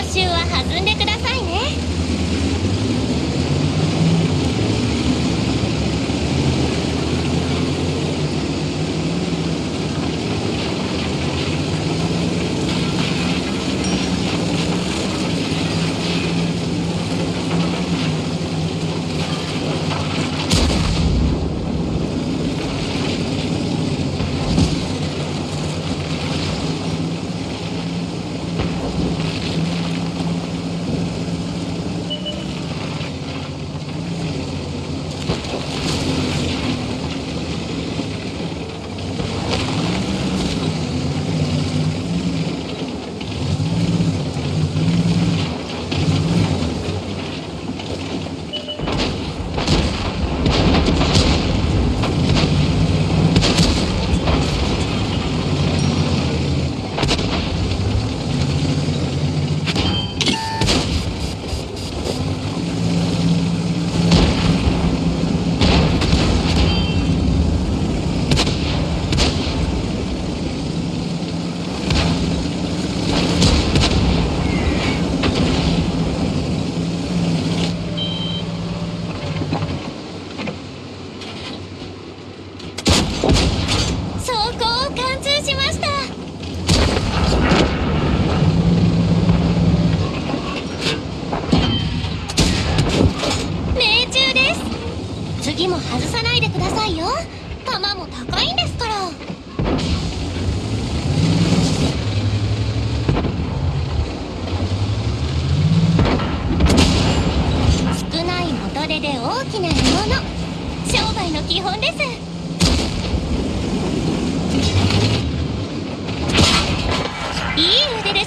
報酬は弾んでくださいね。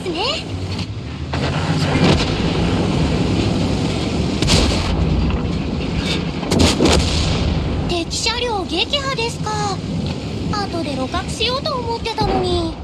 ますね敵車両撃破ですか後で露獲しようと思ってたのに。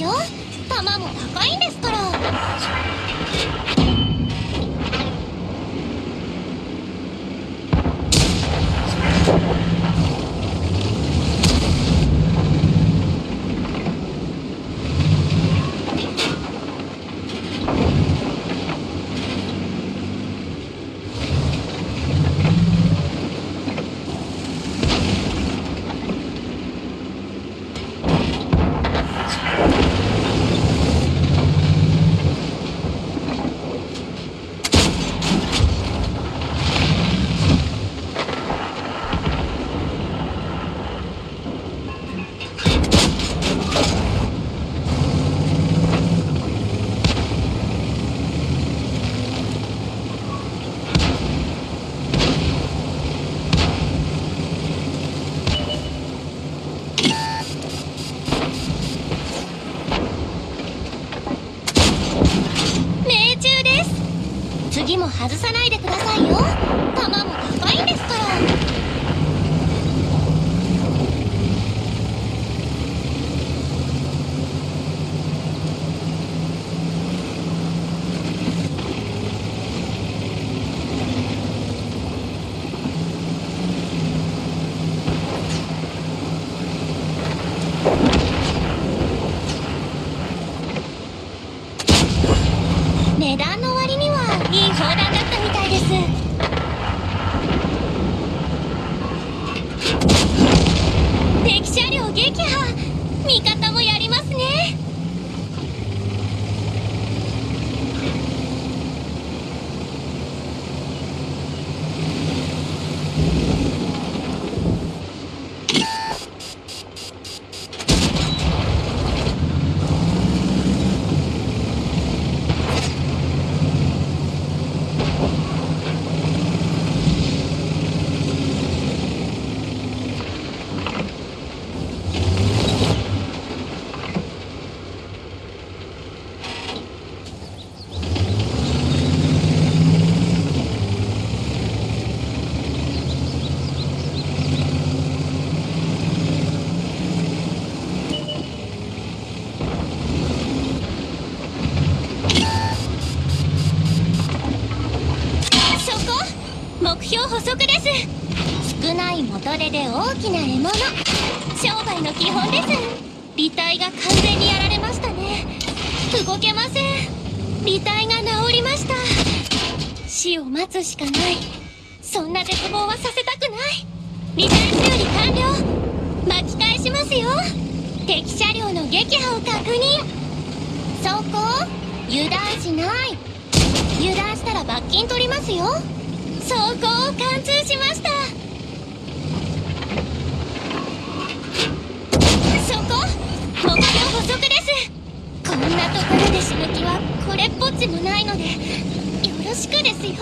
よ。弾も高いんですから。も外さない目標捕捉です。少ない元手で大きな獲物。商売の基本です。履体が完全にやられましたね。動けません。履体が治りました。死を待つしかない。そんな絶望はさせたくない。履体修理完了。巻き返しますよ。敵車両の撃破を確認。そこ油断しない。油断したら罰金取りますよ。装甲を貫通しました。そこ目標補足です。こんなところで死ぬ気はこれっぽっちもないのでよろしくですよ。